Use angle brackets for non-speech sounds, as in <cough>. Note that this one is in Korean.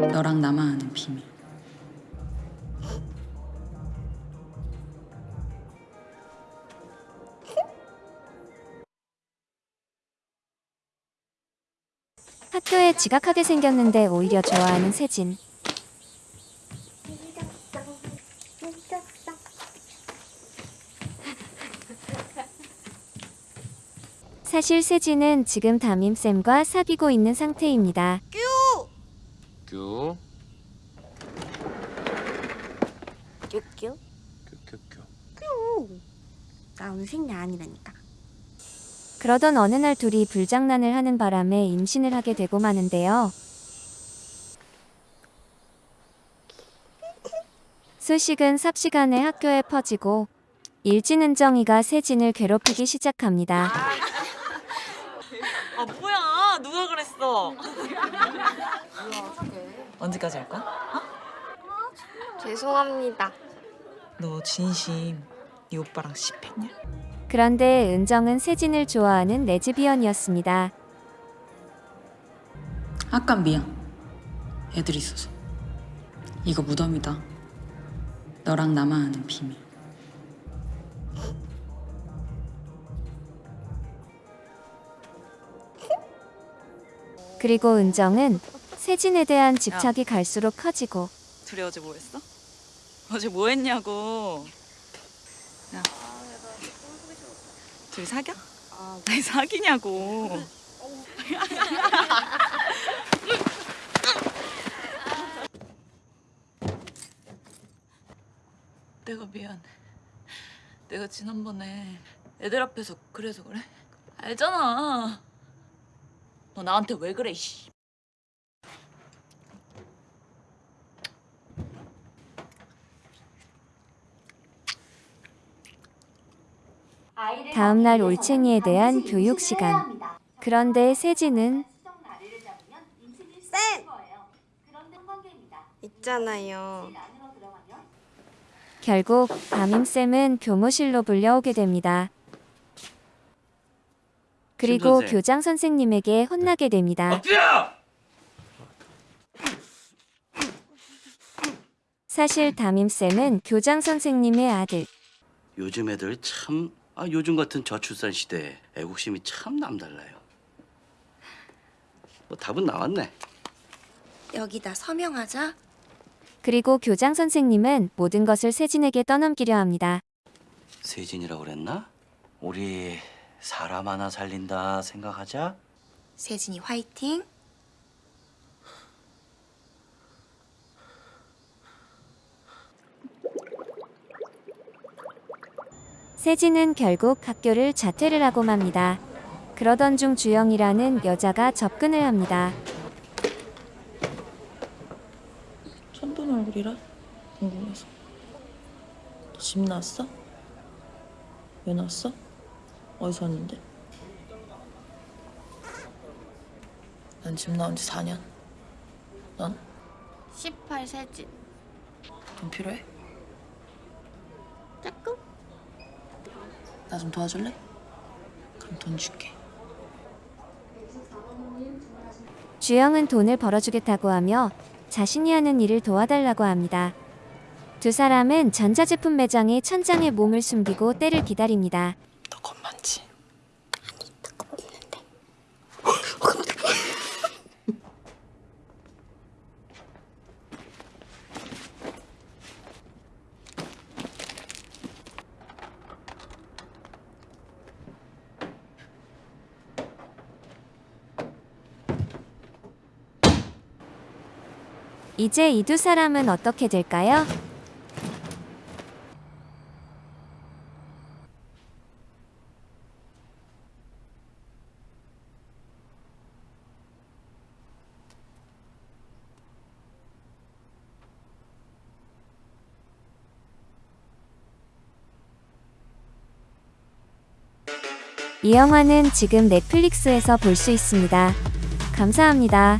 너랑 나만 아는 비밀. 학교에 지각하게 생겼는데 오히려 좋아하는 세진. 사실 세진은 지금 담임쌤과 사귀고 있는 상태입니다. 큐. 큐큐. 큐큐큐. 나 오늘 생리 아니라니까. 그러던 어느 날 둘이 불장난을 하는 바람에 임신을 하게 되고 마는데요. 소식은 삽시간에 학교에 퍼지고 일진은정이가 세진을 괴롭히기 시작합니다. 아 뭐야 누가 그랬어 <laughs> 언제까지 할 거야? 죄송합니다. 너 진심 네 오빠랑 씹했냐? 그런데 은정은 세진을 좋아하는 레즈비언이었습니다. 아까 미안. 애들 있어서. 이거 무덤이다. 너랑 나만 아는 비밀. 그리고 은정은 세진에 대한 집착이 갈수록 커지고. 둘이 어제 뭐 했어? 어제 뭐 했냐고. 야. 둘이 사겨? 아니 사귀냐고. <laughs> 내가 미안해 내가 지난번에 애들 앞에서 그래서 그래? 알잖아 너 나한테 왜 그래 씨 다음 날 올챙이에 대한 교육 시간. 그런데 세진은 쌤! 있잖아요. 결국 담임쌤은 교무실로 불려오게 됩니다. 그리고 선생. 교장 선생님에게 혼나게 됩니다. 사실 담임쌤은 교장 선생님의 아들. 요즘 애들 참, 아, 요즘 같은 저출산 시대에 애국심이 참 남달라요. 뭐 답은 나왔네. 여기다 서명하자. 그리고 교장 선생님은 모든 것을 세진에게 떠넘기려 합니다. 세진이라고 그랬나? 우리 사람 하나 살린다 생각하자. 세진이 화이팅. 세진은 결국 학교를 자퇴를 하고 맙니다. 그러던 중 주영이라는 여자가 접근을 합니다. 처음 본 얼굴이라 궁금해서 너집 나왔어? 왜 나왔어? 어디서 왔는데? 난 집 나온 지 4년 넌? 18 세진. 돈 필요해? 조금? 나 좀 도와줄래? 그럼 돈 줄게 주영은 돈을 벌어주겠다고 하며 자신이 하는 일을 도와달라고 합니다. 두 사람은 전자제품 매장의 천장에 몸을 숨기고 때를 기다립니다. 너 이제 이 두 사람은 어떻게 될까요? 이 영화는 지금 넷플릭스에서 볼 수 있습니다. 감사합니다.